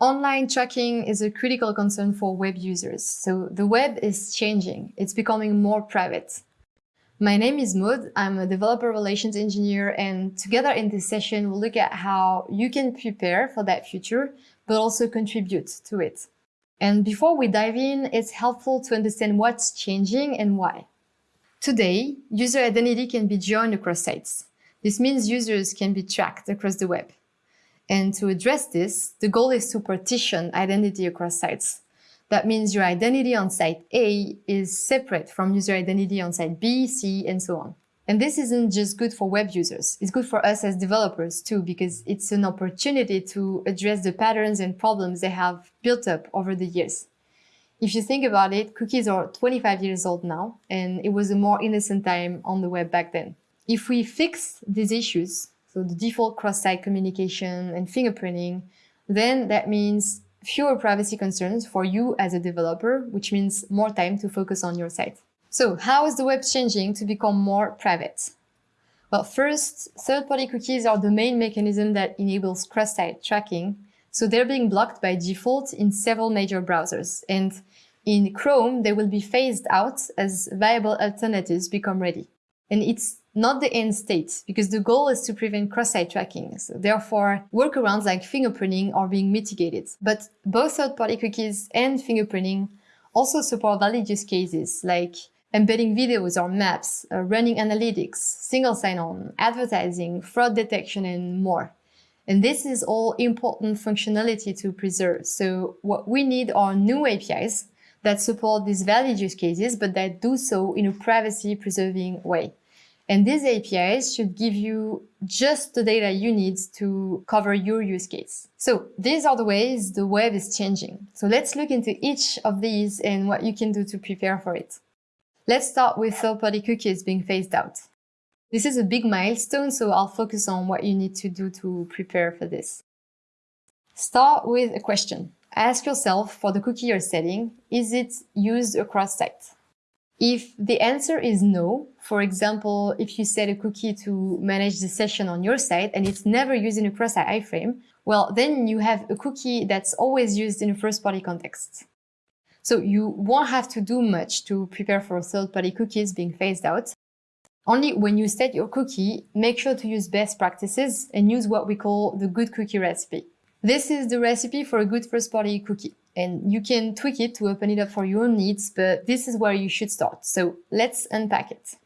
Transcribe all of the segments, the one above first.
online tracking is a critical concern for web users. So the web is changing. It's becoming more private. My name is Maud. I'm a developer relations engineer. And together in this session, we'll look at how you can prepare for that future, but also contribute to it. And before we dive in, it's helpful to understand what's changing and why. Today, user identity can be joined across sites. This means users can be tracked across the web. And to address this, the goal is to partition identity across sites. That means your identity on site A is separate from user identity on site B, C, and so on. And this isn't just good for web users. It's good for us as developers too, because it's an opportunity to address the patterns and problems they have built up over the years. If you think about it, cookies are 25 years old now, and it was a more innocent time on the web back then. If we fix these issues, so the default cross-site communication and fingerprinting, then that means fewer privacy concerns for you as a developer, which means more time to focus on your site. So how is the web changing to become more private? Well, first, third-party cookies are the main mechanism that enables cross-site tracking. So they're being blocked by default in several major browsers. And in Chrome, they will be phased out as viable alternatives become ready. And it's not the end state, because the goal is to prevent cross-site tracking. So therefore, workarounds like fingerprinting are being mitigated. But both third-party cookies and fingerprinting also support valid use cases like embedding videos or maps, uh, running analytics, single sign-on, advertising, fraud detection, and more. And this is all important functionality to preserve. So what we need are new APIs that support these valid use cases, but that do so in a privacy preserving way. And these APIs should give you just the data you need to cover your use case. So these are the ways the web is changing. So let's look into each of these and what you can do to prepare for it. Let's start with third-party cookies being phased out. This is a big milestone, so I'll focus on what you need to do to prepare for this. Start with a question. Ask yourself for the cookie you're setting, is it used across sites? If the answer is no, for example, if you set a cookie to manage the session on your site and it's never used in a cross-site iframe, well, then you have a cookie that's always used in a first-party context. So you won't have to do much to prepare for third-party cookies being phased out. Only when you set your cookie, make sure to use best practices and use what we call the good cookie recipe. This is the recipe for a good first-party cookie and you can tweak it to open it up for your own needs, but this is where you should start. So let's unpack it.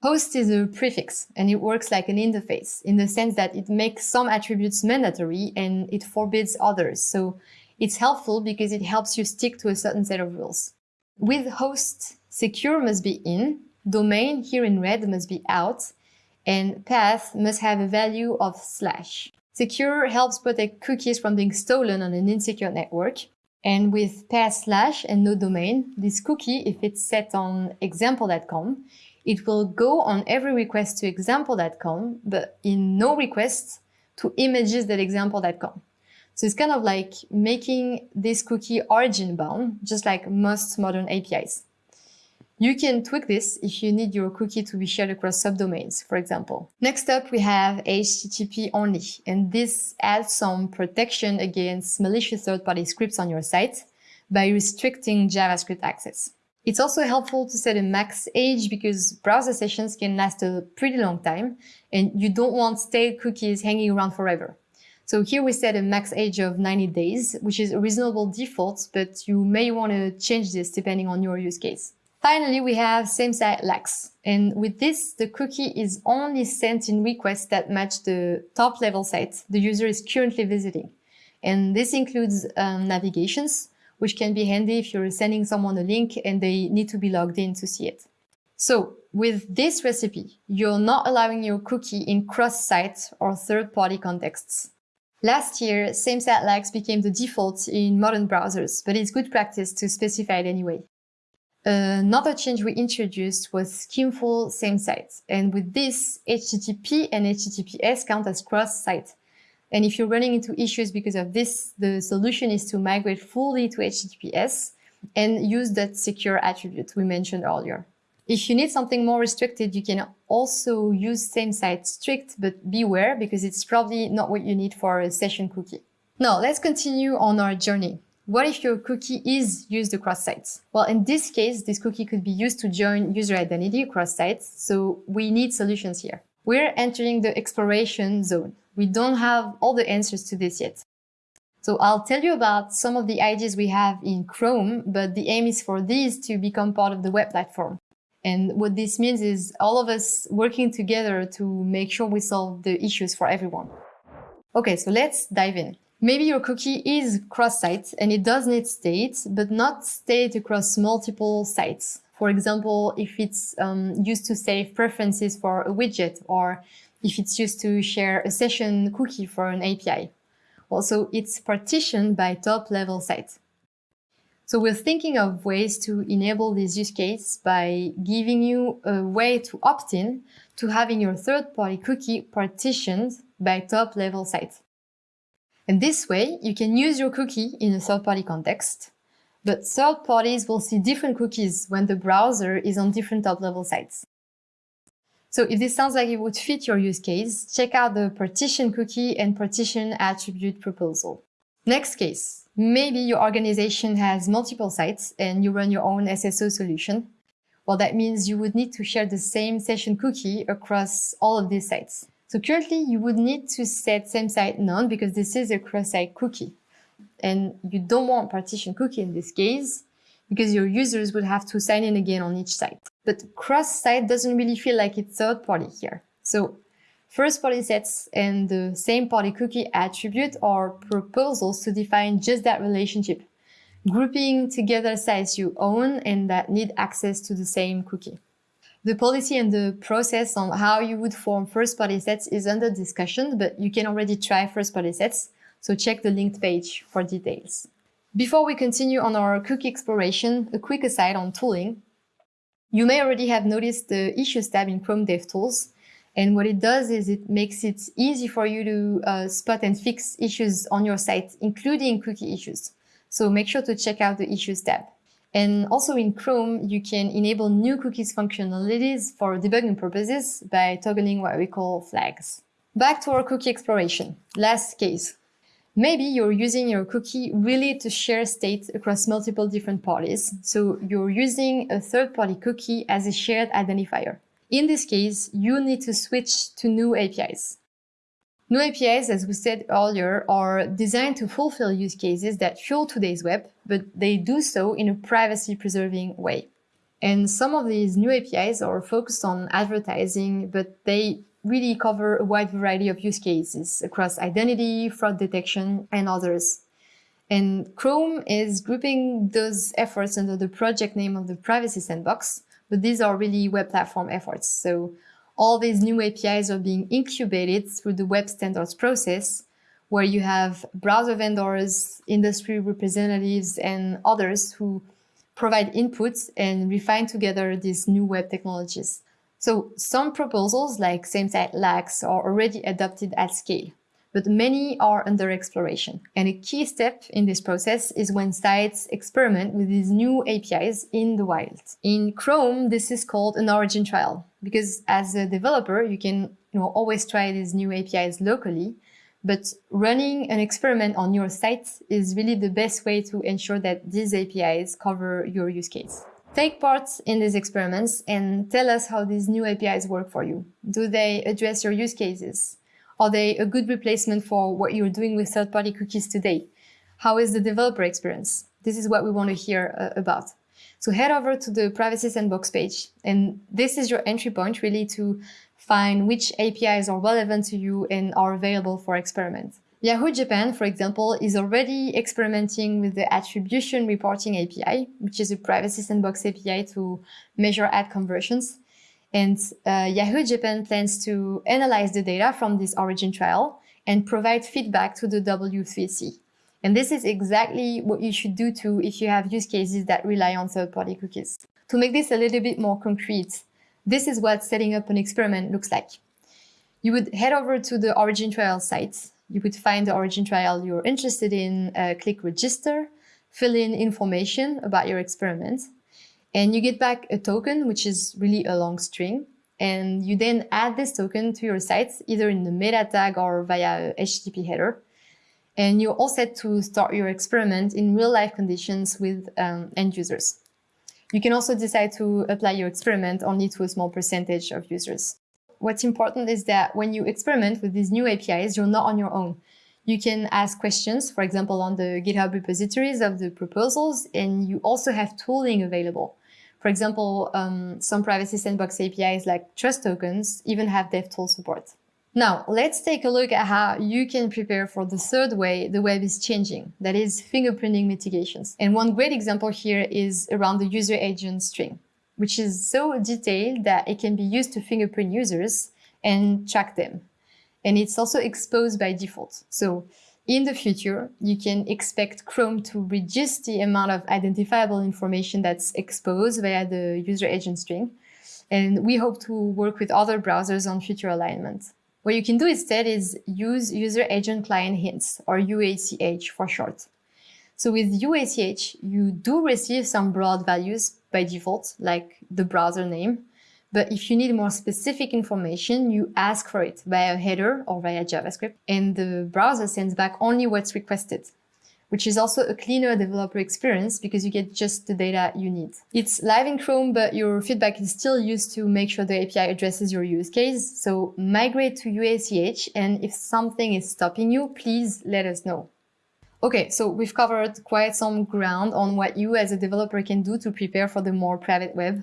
Host is a prefix and it works like an interface in the sense that it makes some attributes mandatory and it forbids others. So it's helpful because it helps you stick to a certain set of rules. With host, secure must be in, domain here in red must be out, and path must have a value of slash. Secure helps protect cookies from being stolen on an insecure network. And with path slash and no domain, this cookie, if it's set on example.com, it will go on every request to example.com, but in no requests to images.example.com. So it's kind of like making this cookie origin bound, just like most modern APIs. You can tweak this if you need your cookie to be shared across subdomains, for example. Next up, we have HTTP only, and this adds some protection against malicious third-party scripts on your site by restricting JavaScript access. It's also helpful to set a max age because browser sessions can last a pretty long time and you don't want stale cookies hanging around forever. So here we set a max age of 90 days, which is a reasonable default, but you may want to change this depending on your use case. Finally, we have same-site lax. And with this, the cookie is only sent in requests that match the top level site the user is currently visiting. And this includes um, navigations, which can be handy if you're sending someone a link and they need to be logged in to see it. So with this recipe, you're not allowing your cookie in cross-site or third-party contexts. Last year, same-site lax became the default in modern browsers, but it's good practice to specify it anyway. Uh, another change we introduced was schemeful same site. And with this, HTTP and HTTPS count as cross-site. And if you're running into issues because of this, the solution is to migrate fully to HTTPS and use that secure attribute we mentioned earlier. If you need something more restricted, you can also use same site strict, but beware because it's probably not what you need for a session cookie. Now let's continue on our journey. What if your cookie is used across sites? Well, in this case, this cookie could be used to join user identity across sites, so we need solutions here. We're entering the exploration zone. We don't have all the answers to this yet. So I'll tell you about some of the ideas we have in Chrome, but the aim is for these to become part of the web platform. And what this means is all of us working together to make sure we solve the issues for everyone. Okay, so let's dive in. Maybe your cookie is cross-site and it does need state, but not state across multiple sites. For example, if it's um, used to save preferences for a widget or if it's used to share a session cookie for an API. Also, it's partitioned by top level site. So we're thinking of ways to enable this use case by giving you a way to opt in to having your third-party cookie partitioned by top level site. And this way, you can use your cookie in a third-party context, but third parties will see different cookies when the browser is on different top-level sites. So if this sounds like it would fit your use case, check out the partition cookie and partition attribute proposal. Next case, maybe your organization has multiple sites and you run your own SSO solution. Well, that means you would need to share the same session cookie across all of these sites. So currently you would need to set same site none because this is a cross-site cookie. And you don't want partition cookie in this case because your users would have to sign in again on each site. But cross-site doesn't really feel like it's third party here. So first party sets and the same party cookie attribute are proposals to define just that relationship, grouping together sites you own and that need access to the same cookie. The policy and the process on how you would form first-party sets is under discussion, but you can already try first-party sets, so check the linked page for details. Before we continue on our cookie exploration, a quick aside on tooling. You may already have noticed the Issues tab in Chrome DevTools, and what it does is it makes it easy for you to uh, spot and fix issues on your site, including cookie issues. So make sure to check out the Issues tab. And also in Chrome, you can enable new cookies functionalities for debugging purposes by toggling what we call flags. Back to our cookie exploration. Last case. Maybe you're using your cookie really to share state across multiple different parties. So you're using a third-party cookie as a shared identifier. In this case, you need to switch to new APIs. New APIs, as we said earlier, are designed to fulfill use cases that fuel today's web, but they do so in a privacy-preserving way. And some of these new APIs are focused on advertising, but they really cover a wide variety of use cases across identity, fraud detection, and others. And Chrome is grouping those efforts under the project name of the Privacy Sandbox, but these are really web platform efforts. So all these new APIs are being incubated through the web standards process, where you have browser vendors, industry representatives, and others who provide inputs and refine together these new web technologies. So some proposals like same-site lax are already adopted at scale, but many are under exploration. And a key step in this process is when sites experiment with these new APIs in the wild. In Chrome, this is called an origin trial, because as a developer, you can you know, always try these new APIs locally, but running an experiment on your site is really the best way to ensure that these APIs cover your use case. Take part in these experiments and tell us how these new APIs work for you. Do they address your use cases? Are they a good replacement for what you're doing with third-party cookies today? How is the developer experience? This is what we want to hear uh, about. So head over to the Privacy Sandbox page, and this is your entry point really to find which APIs are relevant to you and are available for experiment. Yahoo Japan, for example, is already experimenting with the Attribution Reporting API, which is a privacy sandbox API to measure ad conversions. And uh, Yahoo Japan plans to analyze the data from this origin trial and provide feedback to the W3C. And this is exactly what you should do too if you have use cases that rely on third-party cookies. To make this a little bit more concrete, this is what setting up an experiment looks like. You would head over to the origin trial site you could find the origin trial you're interested in, uh, click register, fill in information about your experiment, and you get back a token, which is really a long string. And you then add this token to your site, either in the meta tag or via a HTTP header. And you're all set to start your experiment in real-life conditions with um, end users. You can also decide to apply your experiment only to a small percentage of users. What's important is that when you experiment with these new APIs, you're not on your own. You can ask questions, for example, on the GitHub repositories of the proposals, and you also have tooling available. For example, um, some privacy sandbox APIs like trust tokens even have DevTools support. Now, let's take a look at how you can prepare for the third way the web is changing, that is fingerprinting mitigations. And one great example here is around the user agent string, which is so detailed that it can be used to fingerprint users and track them. And it's also exposed by default. So in the future, you can expect Chrome to reduce the amount of identifiable information that's exposed via the user agent string. And we hope to work with other browsers on future alignment. What you can do instead is use user agent client hints or UACH for short. So with UACH, you do receive some broad values by default, like the browser name. But if you need more specific information, you ask for it via a header or via JavaScript, and the browser sends back only what's requested which is also a cleaner developer experience because you get just the data you need. It's live in Chrome, but your feedback is still used to make sure the API addresses your use case. So migrate to UACH, and if something is stopping you, please let us know. Okay, so we've covered quite some ground on what you as a developer can do to prepare for the more private web.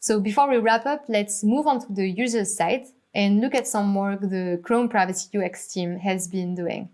So before we wrap up, let's move on to the user side and look at some work the Chrome Privacy UX team has been doing.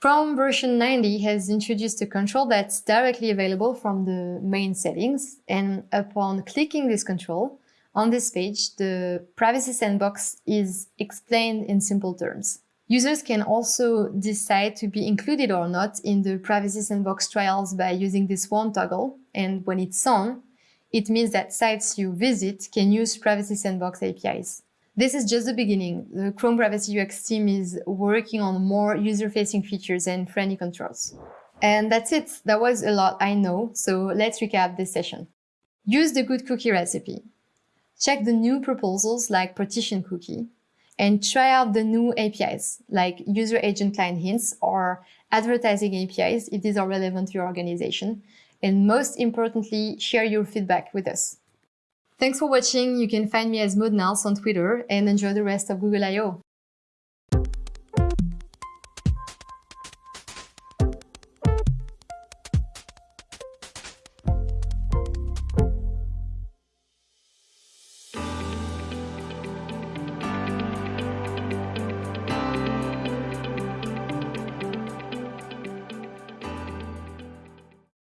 Chrome version 90 has introduced a control that's directly available from the main settings. And upon clicking this control, on this page, the privacy sandbox is explained in simple terms. Users can also decide to be included or not in the privacy sandbox trials by using this one toggle. And when it's on, it means that sites you visit can use privacy sandbox APIs. This is just the beginning. The Chrome Privacy UX team is working on more user-facing features and friendly controls. And that's it. That was a lot, I know. So let's recap this session. Use the good cookie recipe. Check the new proposals like partition cookie and try out the new APIs like user agent client hints or advertising APIs if these are relevant to your organization. And most importantly, share your feedback with us. Thanks for watching. You can find me as Maud on Twitter and enjoy the rest of Google I/O.